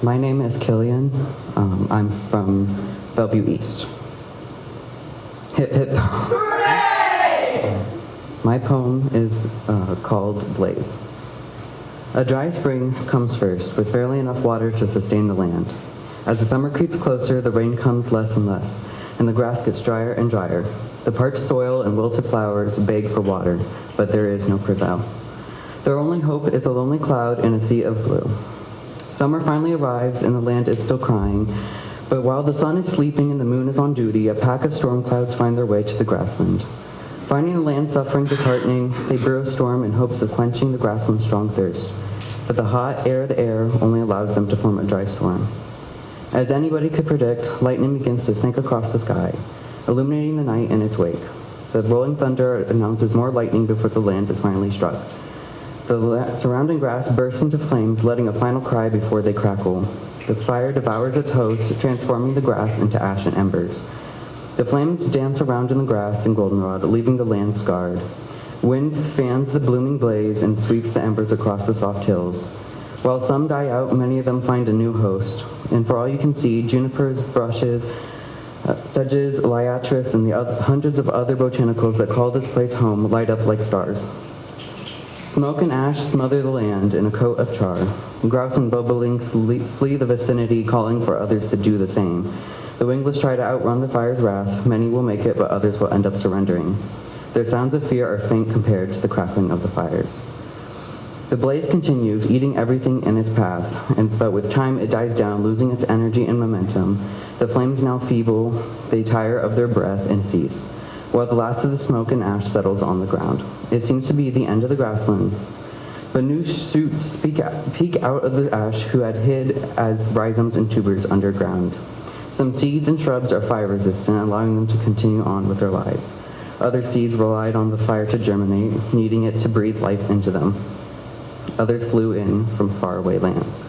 My name is Killian. Um, I'm from Bellevue East. Hip hip. Hooray! My poem is uh, called Blaze. A dry spring comes first, with barely enough water to sustain the land. As the summer creeps closer, the rain comes less and less, and the grass gets drier and drier. The parched soil and wilted flowers beg for water, but there is no prevail. Their only hope is a lonely cloud in a sea of blue. Summer finally arrives and the land is still crying, but while the sun is sleeping and the moon is on duty, a pack of storm clouds find their way to the grassland. Finding the land suffering disheartening, they brew a storm in hopes of quenching the grassland's strong thirst. But the hot, arid air only allows them to form a dry storm. As anybody could predict, lightning begins to snake across the sky, illuminating the night in its wake. The rolling thunder announces more lightning before the land is finally struck. The surrounding grass bursts into flames, letting a final cry before they crackle. The fire devours its host, transforming the grass into ash and embers. The flames dance around in the grass and goldenrod, leaving the land scarred. Wind fans the blooming blaze and sweeps the embers across the soft hills. While some die out, many of them find a new host. And for all you can see, junipers, brushes, uh, sedges, liatris, and the hundreds of other botanicals that call this place home light up like stars. Smoke and ash smother the land in a coat of char. Grouse and bobolinks flee the vicinity, calling for others to do the same. The wingless try to outrun the fire's wrath. Many will make it, but others will end up surrendering. Their sounds of fear are faint compared to the crackling of the fires. The blaze continues, eating everything in its path, and, but with time it dies down, losing its energy and momentum. The flames now feeble, they tire of their breath and cease, while the last of the smoke and ash settles on the ground. It seems to be the end of the grassland, but new shoots speak out, peek out of the ash who had hid as rhizomes and tubers underground. Some seeds and shrubs are fire resistant, allowing them to continue on with their lives. Other seeds relied on the fire to germinate, needing it to breathe life into them. Others flew in from faraway lands.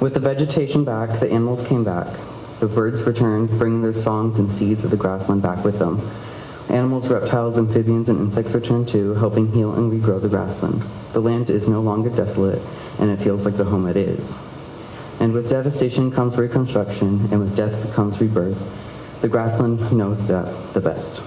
With the vegetation back, the animals came back. The birds returned, bringing their songs and seeds of the grassland back with them. Animals, reptiles, amphibians, and insects return too, helping heal and regrow the grassland. The land is no longer desolate, and it feels like the home it is. And with devastation comes reconstruction, and with death comes rebirth. The grassland knows that the best.